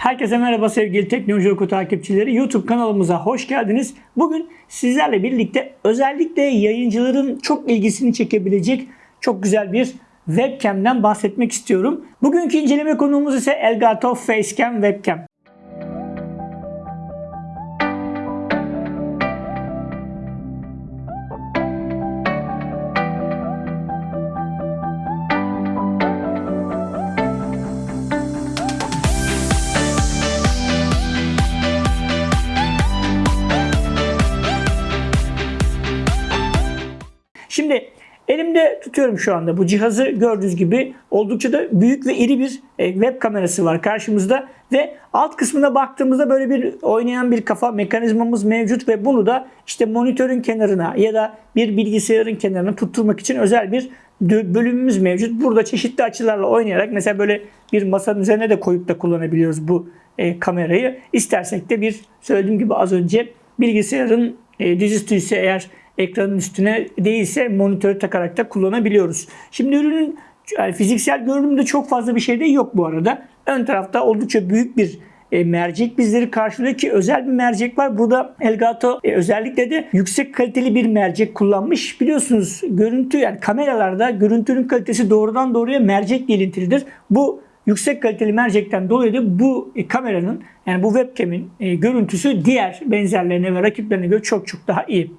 Herkese merhaba sevgili Teknoloji Oku takipçileri. YouTube kanalımıza hoş geldiniz. Bugün sizlerle birlikte özellikle yayıncıların çok ilgisini çekebilecek çok güzel bir webcam'den bahsetmek istiyorum. Bugünkü inceleme konuğumuz ise Elgato Facecam Webcam. Tutuyorum şu anda bu cihazı gördüğünüz gibi oldukça da büyük ve iri bir e, web kamerası var karşımızda ve alt kısmına baktığımızda böyle bir oynayan bir kafa mekanizmamız mevcut ve bunu da işte monitörün kenarına ya da bir bilgisayarın kenarına tutturmak için özel bir bölümümüz mevcut. Burada çeşitli açılarla oynayarak mesela böyle bir masanın üzerine de koyup da kullanabiliyoruz bu e, kamerayı. İstersek de bir söylediğim gibi az önce bilgisayarın e, dizüstü ise eğer ekranın üstüne değilse monitörü takarak da kullanabiliyoruz. Şimdi ürünün yani fiziksel görünümde çok fazla bir şey de yok bu arada. Ön tarafta oldukça büyük bir e, mercek bizleri karşılıyor ki özel bir mercek var. Burada Elgato e, özellikle de yüksek kaliteli bir mercek kullanmış. Biliyorsunuz görüntü yani kameralarda görüntünün kalitesi doğrudan doğruya mercek ilintilidir. Bu yüksek kaliteli mercekten dolayı da bu e, kameranın yani bu webcam'in e, görüntüsü diğer benzerlerine ve rakiplerine göre çok çok daha iyi.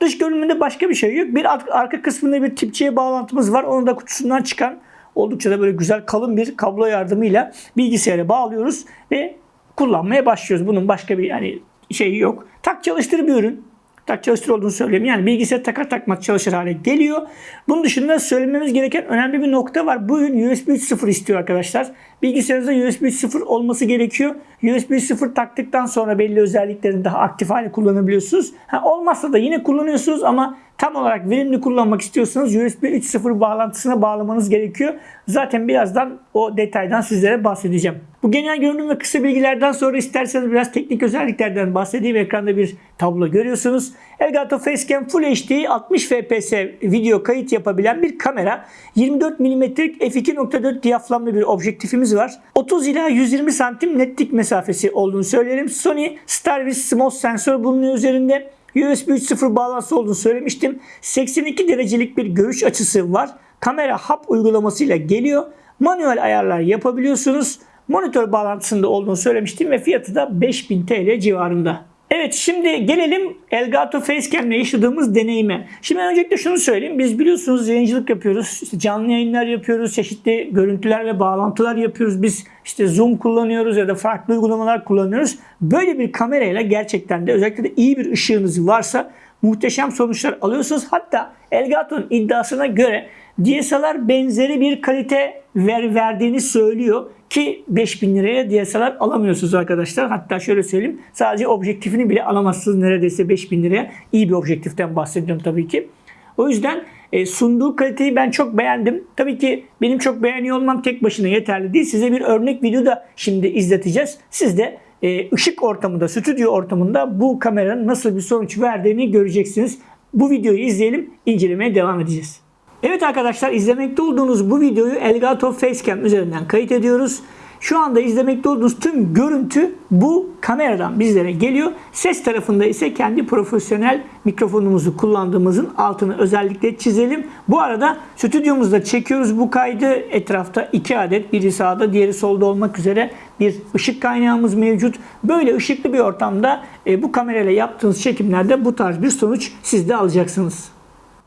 Dış görünümünde başka bir şey yok. Bir arka kısmında bir tipçiye bağlantımız var. Onu da kutusundan çıkan oldukça da böyle güzel kalın bir kablo yardımıyla bilgisayara bağlıyoruz ve kullanmaya başlıyoruz. Bunun başka bir yani şeyi yok. Tak çalıştır bir ürün tak çalıştır olduğunu söyleyeyim. Yani bilgisayar takar takmaz çalışır hale geliyor. Bunun dışında söylememiz gereken önemli bir nokta var. Bu ürün USB 3.0 istiyor arkadaşlar. Bilgisayarınızda USB 3.0 olması gerekiyor. USB 3.0 taktıktan sonra belli özelliklerini daha aktif hale kullanabiliyorsunuz. Ha, olmazsa da yine kullanıyorsunuz ama tam olarak verimli kullanmak istiyorsanız USB 3.0 bağlantısına bağlamanız gerekiyor. Zaten birazdan o detaydan sizlere bahsedeceğim. Bu genel görünüm ve kısa bilgilerden sonra isterseniz biraz teknik özelliklerden bahsedeyim. Ekranda bir tablo görüyorsunuz. Elgato Facecam Full HD 60 fps video kayıt yapabilen bir kamera. 24 mm f2.4 diyaframlı bir objektifimiz var. 30 ila 120 santim netlik mesafesi olduğunu söylerim. Sony Starvis Smooth sensör bulunuyor üzerinde. USB 3.0 bağlantısı olduğunu söylemiştim. 82 derecelik bir görüş açısı var. Kamera hap uygulamasıyla geliyor. Manuel ayarlar yapabiliyorsunuz. Monitör bağlantısında olduğunu söylemiştim ve fiyatı da 5000 TL civarında. Evet şimdi gelelim Elgato Facecam yaşadığımız deneyime. Şimdi öncelikle şunu söyleyeyim. Biz biliyorsunuz yayıncılık yapıyoruz. İşte canlı yayınlar yapıyoruz. Çeşitli görüntüler ve bağlantılar yapıyoruz. Biz işte Zoom kullanıyoruz ya da farklı uygulamalar kullanıyoruz. Böyle bir kamerayla gerçekten de özellikle de iyi bir ışığınız varsa muhteşem sonuçlar alıyorsunuz. Hatta Elgato'nun iddiasına göre DSLR benzeri bir kalite ver, verdiğini söylüyor ki 5000 liraya DSLR alamıyorsunuz arkadaşlar. Hatta şöyle söyleyeyim sadece objektifini bile alamazsınız neredeyse 5000 liraya. İyi bir objektiften bahsediyorum tabii ki. O yüzden e, sunduğu kaliteyi ben çok beğendim. Tabii ki benim çok beğeniyor olmam tek başına yeterli değil. Size bir örnek video da şimdi izleteceğiz. Siz de e, ışık ortamında, stüdyo ortamında bu kameranın nasıl bir sonuç verdiğini göreceksiniz. Bu videoyu izleyelim, incelemeye devam edeceğiz. Evet arkadaşlar izlemekte olduğunuz bu videoyu Elgato Facecam üzerinden kayıt ediyoruz. Şu anda izlemekte olduğunuz tüm görüntü bu kameradan bizlere geliyor. Ses tarafında ise kendi profesyonel mikrofonumuzu kullandığımızın altını özellikle çizelim. Bu arada stüdyomuzda çekiyoruz bu kaydı. Etrafta iki adet biri sağda diğeri solda olmak üzere bir ışık kaynağımız mevcut. Böyle ışıklı bir ortamda e, bu kamerayla yaptığınız çekimlerde bu tarz bir sonuç siz de alacaksınız.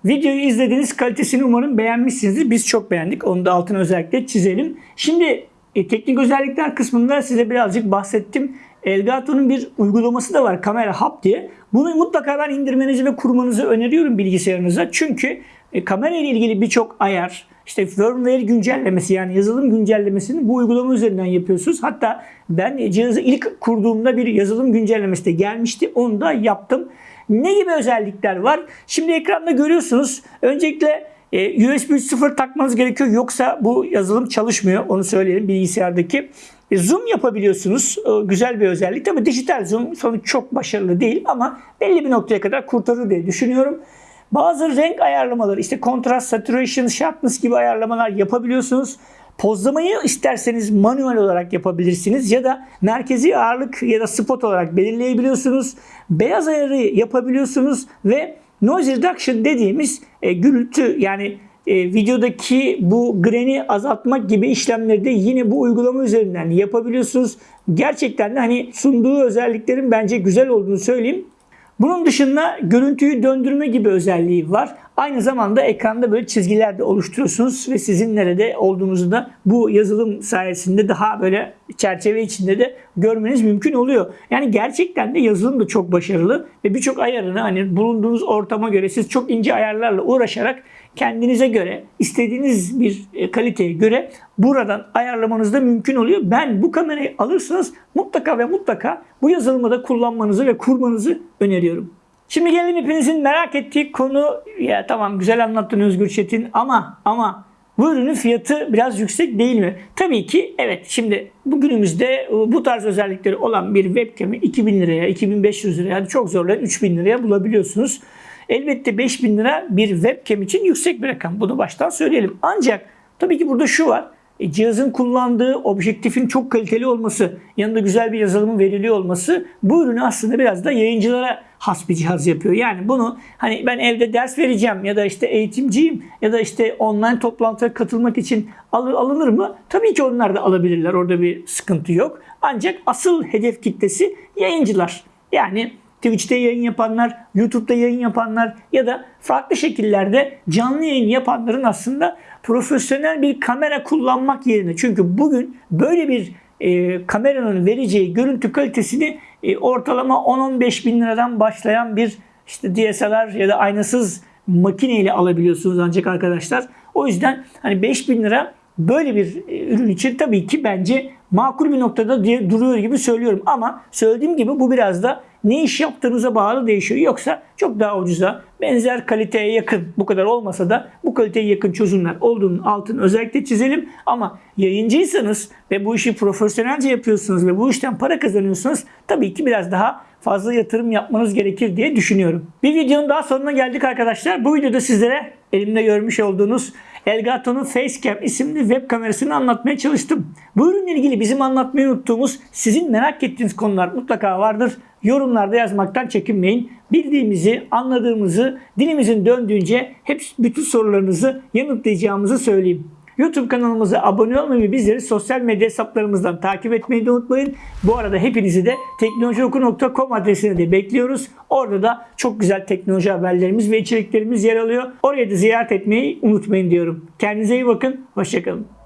Videoyu izlediğiniz kalitesini umarım beğenmişsinizdir. Biz çok beğendik. Onu da altına özellikle çizelim. Şimdi e, teknik özellikler kısmında size birazcık bahsettim. Elgato'nun bir uygulaması da var Kamera Hub diye. Bunu mutlaka ben indirmenizi ve kurmanızı öneriyorum bilgisayarınıza. Çünkü e, kamera ile ilgili birçok ayar, işte firmware güncellemesi yani yazılım güncellemesini bu uygulama üzerinden yapıyorsunuz. Hatta ben cihazı ilk kurduğumda bir yazılım güncellemesi de gelmişti. Onu da yaptım. Ne gibi özellikler var? Şimdi ekranda görüyorsunuz. Öncelikle e, USB 3.0 takmanız gerekiyor. Yoksa bu yazılım çalışmıyor. Onu söyleyelim bilgisayardaki. E, zoom yapabiliyorsunuz. Güzel bir özellik. Tabii dijital zoom sonuç çok başarılı değil ama belli bir noktaya kadar kurtarır diye düşünüyorum. Bazı renk ayarlamaları işte kontrast, saturation, sharpness gibi ayarlamalar yapabiliyorsunuz. Pozlamayı isterseniz manuel olarak yapabilirsiniz ya da merkezi ağırlık ya da spot olarak belirleyebiliyorsunuz. Beyaz ayarı yapabiliyorsunuz ve noise reduction dediğimiz e, gürültü yani e, videodaki bu grain'i azaltmak gibi işlemleri de yine bu uygulama üzerinden yapabiliyorsunuz. Gerçekten de hani sunduğu özelliklerin bence güzel olduğunu söyleyeyim. Bunun dışında görüntüyü döndürme gibi özelliği var. Aynı zamanda ekranda böyle çizgiler de oluşturuyorsunuz ve sizin nerede olduğunuzu da bu yazılım sayesinde daha böyle çerçeve içinde de görmeniz mümkün oluyor. Yani gerçekten de yazılım da çok başarılı ve birçok ayarını hani bulunduğunuz ortama göre siz çok ince ayarlarla uğraşarak kendinize göre istediğiniz bir e, kaliteye göre buradan ayarlamanız da mümkün oluyor. Ben bu kamerayı alırsanız mutlaka ve mutlaka bu yazılımı da kullanmanızı ve kurmanızı öneriyorum. Şimdi gelelim hepinizin merak ettiği konu ya tamam güzel anlattın Özgür Çetin ama ama bu ürünün fiyatı biraz yüksek değil mi? Tabii ki evet. Şimdi bugünümüzde e, bu tarz özellikleri olan bir webcam'i 2000 liraya, 2500 liraya, yani çok zorlayan 3000 liraya bulabiliyorsunuz. Elbette 5000 lira bir webcam için yüksek bir rakam. Bunu baştan söyleyelim. Ancak tabii ki burada şu var. E, cihazın kullandığı objektifin çok kaliteli olması, yanında güzel bir yazılımın veriliyor olması bu ürünü aslında biraz da yayıncılara has bir cihaz yapıyor. Yani bunu hani ben evde ders vereceğim ya da işte eğitimciyim ya da işte online toplantıya katılmak için alır, alınır mı? Tabii ki onlar da alabilirler. Orada bir sıkıntı yok. Ancak asıl hedef kitlesi yayıncılar. Yani Twitch'te yayın yapanlar, YouTube'da yayın yapanlar ya da farklı şekillerde canlı yayın yapanların aslında profesyonel bir kamera kullanmak yerine çünkü bugün böyle bir e, kameranın vereceği görüntü kalitesini e, ortalama 10-15 bin liradan başlayan bir işte DSLR ya da aynasız makineyle alabiliyorsunuz ancak arkadaşlar. O yüzden hani 5 bin lira böyle bir e, ürün için tabii ki bence makul bir noktada diye duruyor gibi söylüyorum. Ama söylediğim gibi bu biraz da ne iş yaptığınıza bağlı değişiyor. Yoksa çok daha ucuza benzer kaliteye yakın bu kadar olmasa da bu kaliteye yakın çözümler olduğunun altını özellikle çizelim. Ama yayıncıysanız ve bu işi profesyonelce yapıyorsunuz ve bu işten para kazanıyorsunuz tabii ki biraz daha fazla yatırım yapmanız gerekir diye düşünüyorum. Bir videonun daha sonuna geldik arkadaşlar. Bu videoda sizlere elimde görmüş olduğunuz Elgato'nun Facecam isimli web kamerasını anlatmaya çalıştım. Bu ürünle ilgili bizim anlatmayı unuttuğumuz, sizin merak ettiğiniz konular mutlaka vardır. Yorumlarda yazmaktan çekinmeyin. Bildiğimizi, anladığımızı, dilimizin döndüğünce hep bütün sorularınızı yanıtlayacağımızı söyleyeyim. YouTube kanalımıza abone olmayı ve bizleri sosyal medya hesaplarımızdan takip etmeyi de unutmayın. Bu arada hepinizi de teknolojioku.com adresine de bekliyoruz. Orada da çok güzel teknoloji haberlerimiz ve içeriklerimiz yer alıyor. Oraya da ziyaret etmeyi unutmayın diyorum. Kendinize iyi bakın. Hoşçakalın.